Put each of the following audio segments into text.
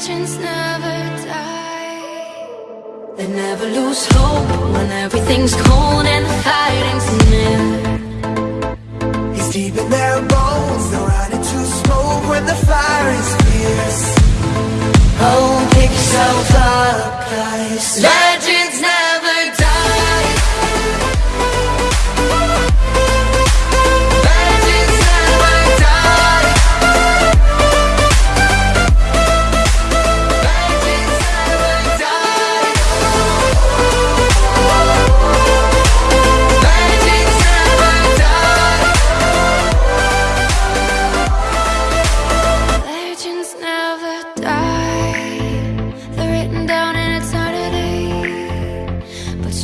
legends never die. They never lose hope when everything's cold and the fighting's near. He's deep in their bones, they're running to smoke when the fire is fierce. Oh, pick yourself up, guys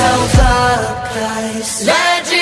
yourself. Legend.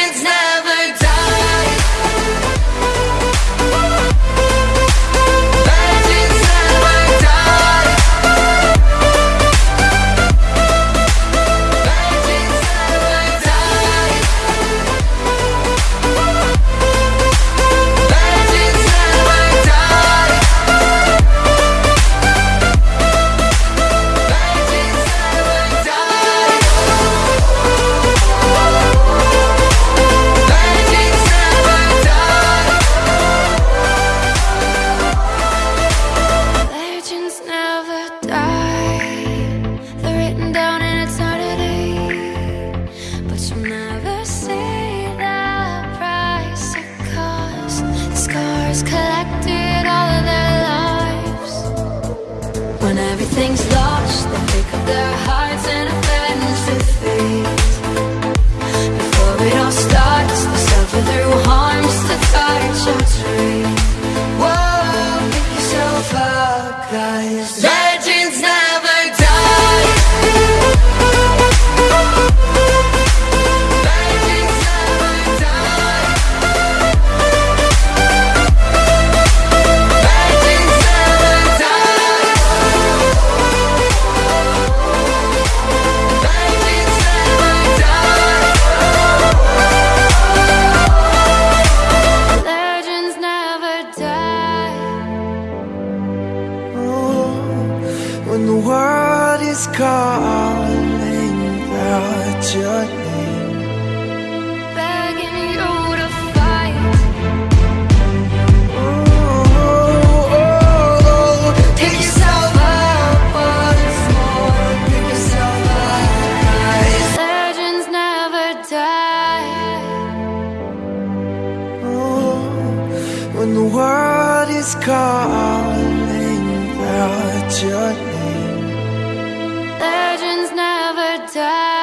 calling out your name. Begging you to fight. Oh, oh. yourself up once more. Yourself up. Legends never die. When the world is calling out your name. time.